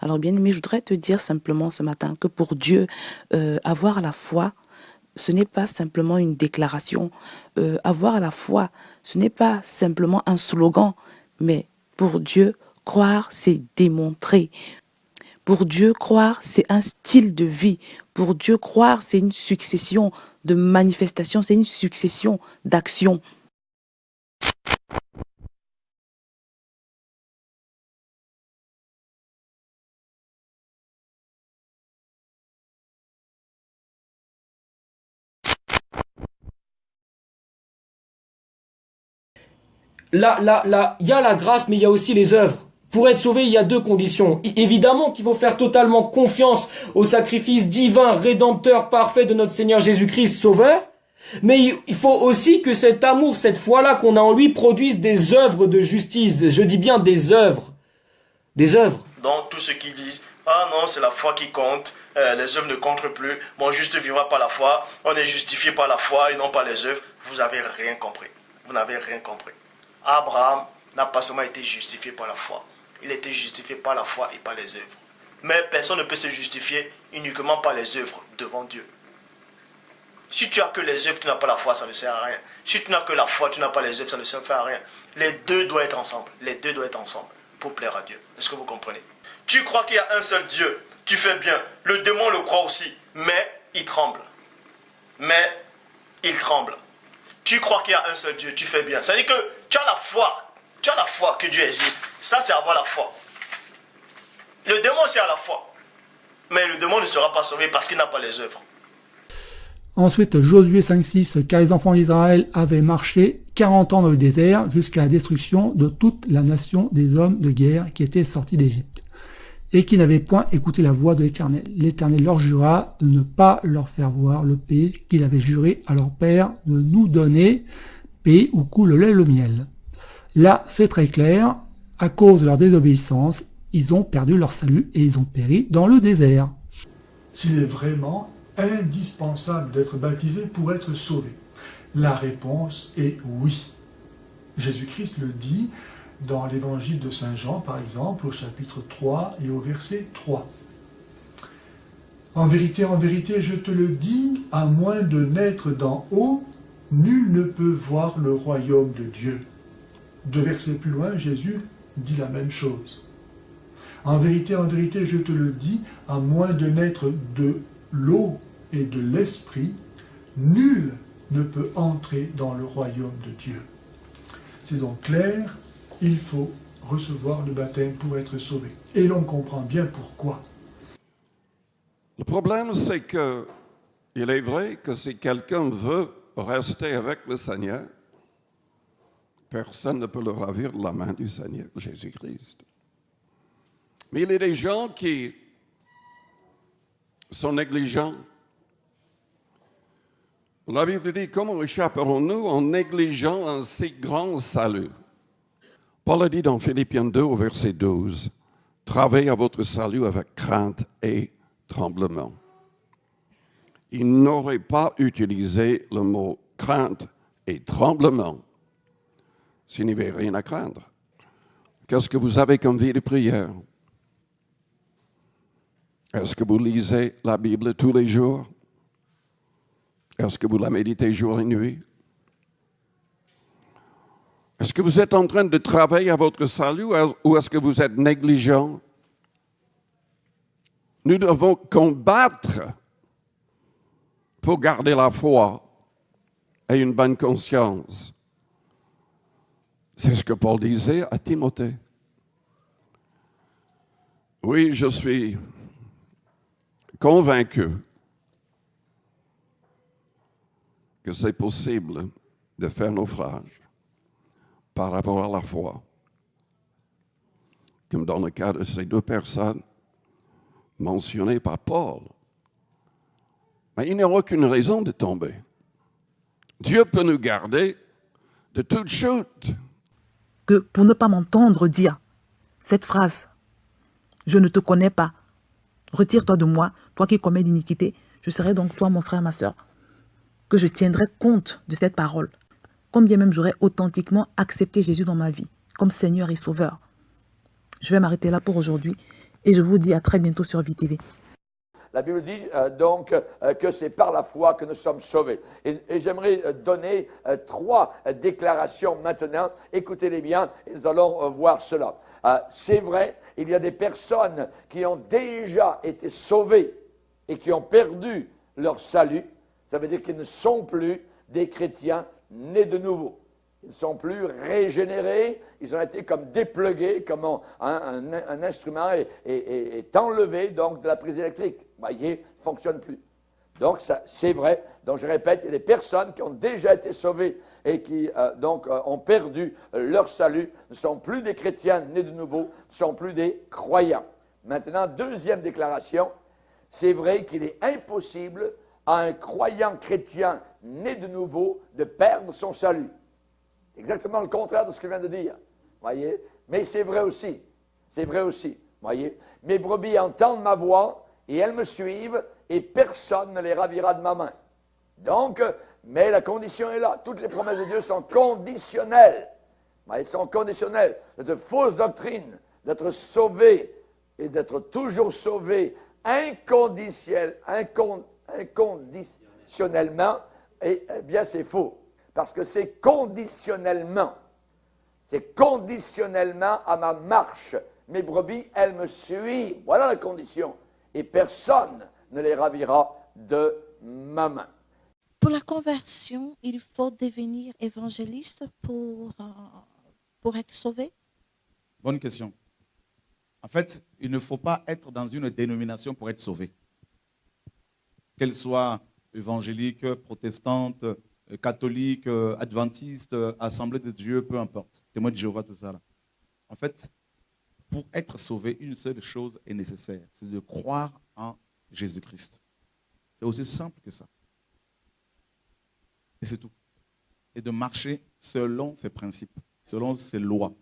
Alors bien aimé, je voudrais te dire simplement ce matin que pour Dieu, euh, avoir la foi, ce n'est pas simplement une déclaration. Euh, avoir la foi, ce n'est pas simplement un slogan, mais pour Dieu, croire, c'est démontrer. Pour Dieu, croire, c'est un style de vie. Pour Dieu, croire, c'est une succession de manifestations, c'est une succession d'actions. Là, là, là, il y a la grâce, mais il y a aussi les œuvres. Pour être sauvé, il y a deux conditions. évidemment qu'il faut faire totalement confiance au sacrifice divin, rédempteur, parfait de notre Seigneur Jésus-Christ, Sauveur. Mais il faut aussi que cet amour, cette foi-là qu'on a en lui, produise des œuvres de justice. Je dis bien des œuvres. Des œuvres. Donc, tous ceux qui disent, ah non, c'est la foi qui compte, euh, les œuvres ne comptent plus, mon juste vivra par la foi, on est justifié par la foi et non par les œuvres, vous avez rien compris. Vous n'avez rien compris. Abraham n'a pas seulement été justifié par la foi, il été justifié par la foi et par les œuvres. Mais personne ne peut se justifier uniquement par les œuvres devant Dieu. Si tu as que les œuvres, tu n'as pas la foi, ça ne sert à rien. Si tu n'as que la foi, tu n'as pas les œuvres, ça ne sert à rien. Les deux doivent être ensemble. Les deux doivent être ensemble pour plaire à Dieu. Est-ce que vous comprenez? Tu crois qu'il y a un seul Dieu. Tu fais bien. Le démon le croit aussi. Mais il tremble. Mais il tremble. Tu crois qu'il y a un seul Dieu. Tu fais bien. Ça veut dire que tu as la foi. Tu as la foi que Dieu existe. Ça, c'est avoir la foi. Le démon, c'est à la foi. Mais le démon ne sera pas sauvé parce qu'il n'a pas les œuvres. Ensuite, Josué 5.6, car les enfants d'Israël avaient marché 40 ans dans le désert jusqu'à la destruction de toute la nation des hommes de guerre qui étaient sortis d'Égypte et qui n'avaient point écouté la voix de l'Éternel. L'Éternel leur jura de ne pas leur faire voir le pays qu'il avait juré à leur père de nous donner, pays où coule le lait le miel. Là, c'est très clair, à cause de leur désobéissance, ils ont perdu leur salut et ils ont péri dans le désert. S'il est vraiment indispensable d'être baptisé pour être sauvé La réponse est oui. Jésus-Christ le dit dans l'évangile de Saint Jean, par exemple, au chapitre 3 et au verset 3. En vérité, en vérité, je te le dis, à moins de naître d'en haut, nul ne peut voir le royaume de Dieu. Deux versets plus loin, Jésus dit la même chose. En vérité, en vérité, je te le dis, à moins de naître de l'eau et de l'esprit, nul ne peut entrer dans le royaume de Dieu. C'est donc clair, il faut recevoir le baptême pour être sauvé. Et l'on comprend bien pourquoi. Le problème, c'est que il est vrai que si quelqu'un veut rester avec le Seigneur, personne ne peut le ravir de la main du Seigneur Jésus-Christ. Mais il y a des gens qui sont négligents. La Bible dit, comment échapperons-nous en négligeant un si grand salut? Paul a dit dans Philippiens 2 au verset 12, Travaillez à votre salut avec crainte et tremblement. Il n'aurait pas utilisé le mot crainte et tremblement s'il n'y avait rien à craindre. Qu'est-ce que vous avez comme vie de prière? Est-ce que vous lisez la Bible tous les jours? Est-ce que vous la méditez jour et nuit? Est-ce que vous êtes en train de travailler à votre salut ou est-ce que vous êtes négligent? Nous devons combattre pour garder la foi et une bonne conscience. C'est ce que Paul disait à Timothée. Oui, je suis convaincu que c'est possible de faire naufrage par rapport à la foi. Comme dans le cas de ces deux personnes mentionnées par Paul. Il n'y a aucune raison de tomber. Dieu peut nous garder de toute chute. Que pour ne pas m'entendre dire cette phrase, je ne te connais pas, retire-toi de moi, toi qui commets l'iniquité, je serai donc toi mon frère, ma soeur, que je tiendrai compte de cette parole combien même j'aurais authentiquement accepté Jésus dans ma vie, comme Seigneur et Sauveur. Je vais m'arrêter là pour aujourd'hui Et je vous dis à très bientôt sur VTV. La Bible dit euh, donc euh, que c'est par la foi que nous sommes sauvés. Et, j'aimerais euh, donner trois déclarations maintenant. Écoutez-les bien et nous allons voir cela. C'est vrai, il y a des personnes qui ont déjà été sauvées et qui ont perdu leur salut. Ça veut dire qu'ils ne sont plus des chrétiens nés de nouveau. Ils ne sont plus régénérés, ils ont été comme déplugués, comme un, instrument est- est enlevé donc de la prise électrique. Voyez, ne fonctionne plus. Donc, c'est vrai. Donc, je répète, il personnes qui ont déjà été sauvées et qui, euh, donc, euh, ont perdu leur salut, ne sont plus des chrétiens nés de nouveau, ne sont plus des croyants. Maintenant, deuxième déclaration, c'est vrai qu'il est impossible à un croyant chrétien né de nouveau de perdre son salut. Exactement le contraire de ce que je viens de dire. Voyez? Mais c'est vrai aussi. C'est vrai aussi. Voyez? Mes brebis entendent ma voix et elles me suivent et personne ne les ravira de ma main. Donc, mais la condition est là. Toutes les promesses de Dieu sont conditionnelles. Elles sont conditionnelles. De fausses doctrines, d'être sauvé et d'être toujours sauvé inconditionnel, incon- inconditionnellement, et, eh bien c'est faux. Parce que c'est conditionnellement. C'est conditionnellement à ma marche. Mes brebis, elles me suivent. Voilà la condition. Et personne ne les ravira de ma main. Pour la conversion, il faut devenir évangéliste pour, euh, pour être sauvé? Bonne question. En fait, il ne faut pas être dans une dénomination pour être sauvé. Qu'elle soit évangélique, protestante, catholique, adventiste, assemblée de Dieu, peu importe. Témoin de Jéhovah, tout ça. Là. En fait, pour être sauvé, une seule chose est nécessaire, c'est de croire en Jésus-Christ. C'est aussi simple que ça. Et c'est tout. Et de marcher selon ses principes, selon ses lois.